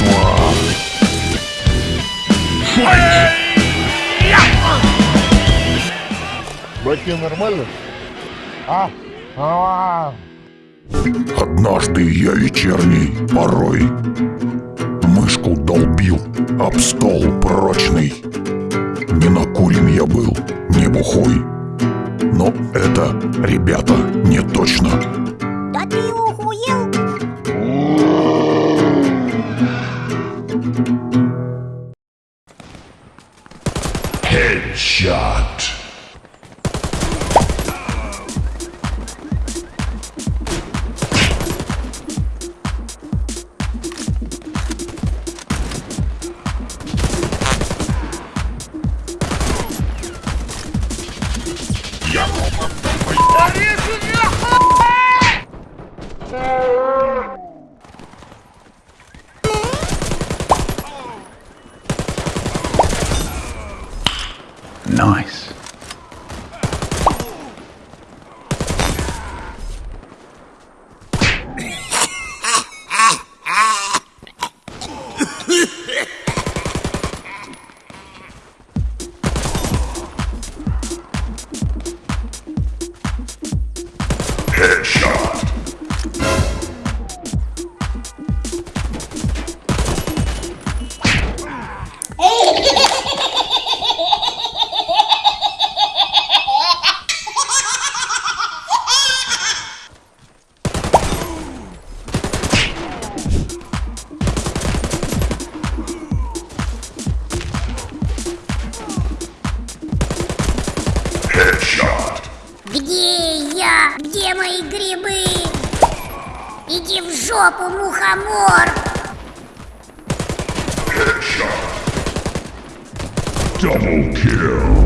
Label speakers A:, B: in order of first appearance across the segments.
A: убийства.
B: Братья, нормально? А? А,
A: Однажды я вечерний порой Мышку долбил об стол прочный Не накурен я был, не бухой Но это, ребята, не точно Shot. Nice. Headshot.
C: Грибы? Иди в жопу, мухомор!
A: Headshot. Double kill.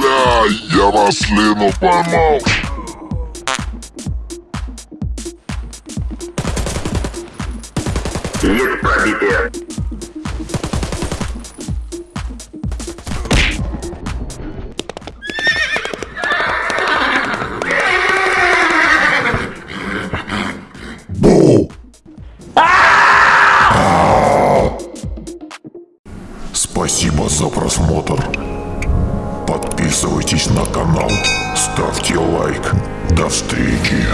A: Бля, я маслину поймал.
D: Есть пробитие.
A: Спасибо за просмотр. Подписывайтесь на канал, ставьте лайк. До встречи.